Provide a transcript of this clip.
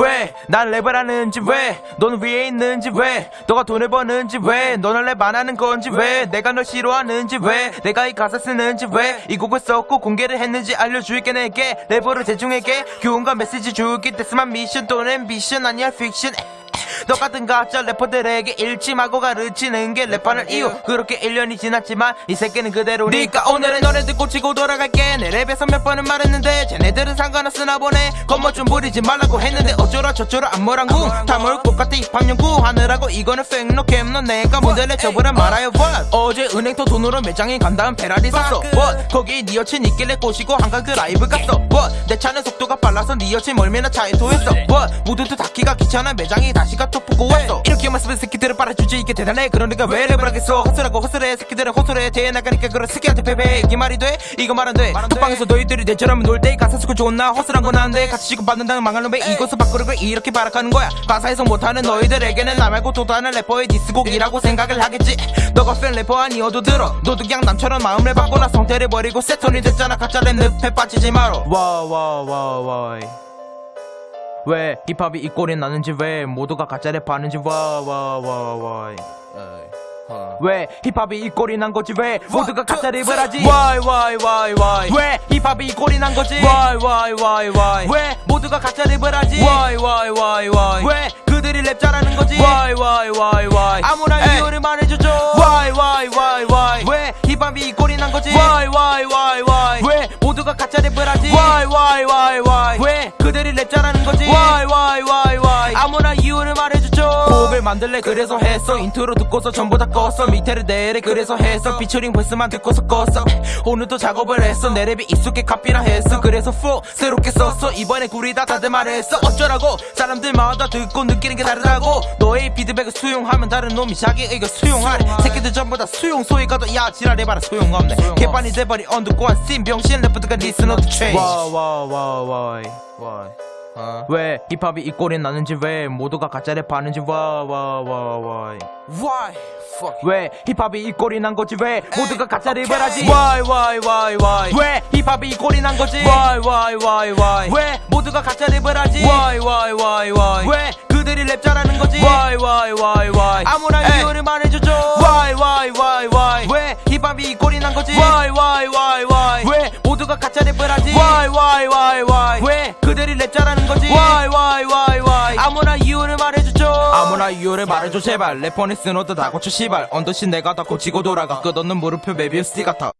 왜 난 랩을 하는지 왜? 너는 위에 있는지 왜? 너가 돈을 버는지 왜? 너는 랩 안 하는 건지 왜? 내가 널 싫어하는지 왜? 내가 이 가사 쓰는지 왜? 이 곡을 썼고 공개를 했는지 알려줄게 내게. 랩으로 대중에게 교훈과 메시지 주기 데스만 미션 또는 미션 아니야 픽션 너 같은 가짜 래퍼들에게 일침하고 가르치는 게 랩하는 이유. 그렇게 1년이 지났지만 이 새끼는 그대로니까 오늘은 너네 듣고 치고 돌아갈게. 내 랩에서 몇 번은 말했는데 쟤네들은 상관없으나 보네. 겉멋 좀 부리지 말라고 했는데 어쩌라 저쩌라 안모랑궁 다물 것 같아 입학연구. 하느라고 이거는 팩노 캠 너 내가 문제 내쳐보라 말아요 what? 어제 은행터 돈으로 매장에 간 다음 페라리 샀어. What? 거기 네 여친 있길래 꼬시고 한강 그 라이브 갔어. What? 내 차는 속도가 빨라서 네 여친 멀미나 차에 토했어. What? 모두도 닫기가 귀찮아 매장에 다시 가 토프고 왔어 이렇게만 쓰면 새끼들을 빨아주지. 이게 대단해. 그러니까 왜 랩을 하겠어. 허슬하고 허슬해. 새끼들은 허술해. 대회 나가니까 그런 새끼한테 패배. 이게 말이 돼? 이거 말 안돼. 톡방에서 너희들이 내처럼 놀 때 가사 쓰고 좋은 나 허술한 건 안돼 같이 지급받는다는 망할 놈의 이곳을 바꾸는 걸 이렇게 발악하는 거야. 가사 해석 못하는 너희들에게는 나 말고 또 다른 래퍼의 디스곡이라고 생각을 하겠지. 너가 팬 래퍼 아니어도 들어. 너도 그냥 남처럼 마음을 바꿔라 성태를 버리고 세톤이 됐잖아. 가짜 랩 늪에 빠지지 마라 why why why why 왜 힙합이 이 꼴이 나는지 왜 모두가 가짜 랩 하는지 why why why why. 왜 힙합이 이 꼴이 난 거지? 왜 모두가 가짜 랩을 하지? Why why why why? 왜 힙합이 이 꼴이 난 거지? Why why why why? 왜 모두가 가짜 랩을 하지? Why why why why? 왜 그들이 랩 잘하는 거지? Why why why why? 아무나 이유를 말해주죠. Why why why why? 왜 힙합이 이 꼴이 난 거지? Why why why why? 왜 모두가 가짜 랩을 하지? Why why why why 잘하는 거지. Why why why why? 아무나 이유를 말해주죠. 곡을 만들래 그래서 했어. 인트로 듣고서 전부 다 껐어. 믹테를 내래 그래서 했어. 피처링 verse만 듣고서 껐어. 오늘도 작업을 했어. 내 랩이 익숙해 카피라 했어. 그래서 flow 새롭게 썼어. 이번에 구리다 다들 말했어. 어쩌라고? 사람들마다 듣고 느끼는 게 다르다고. 너의 피드백을 수용하면 다른 놈이 자기 의견 수용하래 새끼들 전부 다 수용 소위 가도 야 지랄해봐라 소용없네. 개판이 돼버리 언두꼬한 씬 병신 래퍼들과 리스너도 change. why why why why 왜 힙합이 이 꼴이 나는지 왜 모두가 가짜 랩 하는지 why why why why. Why? 왜 힙합이 이 꼴이 난 거지? 왜 모두가 가짜 랩을 하지? Why why why why? 왜 힙합이 이 꼴이 난 거지? Why why why why? 왜 모두가 가짜 랩을 하지? Why why why why? 왜 그들이 랩 잘하는 거지? Why why why why? 아무나 이유를 말해주죠. Why why why why? 왜 힙합이 이 꼴이 난 거지? Why why why why? 왜 모두가 가짜 랩을 하지? Why why why why 잘하는 거지. Why why why why? 아무나 이유를 말해주죠. 아무나 이유를 말해줘 제발. 래퍼니 쓰노도 다 고쳐 시발. 언더신 내가 다 고치고 돌아가. 끝없는 물음표 메비우스 같아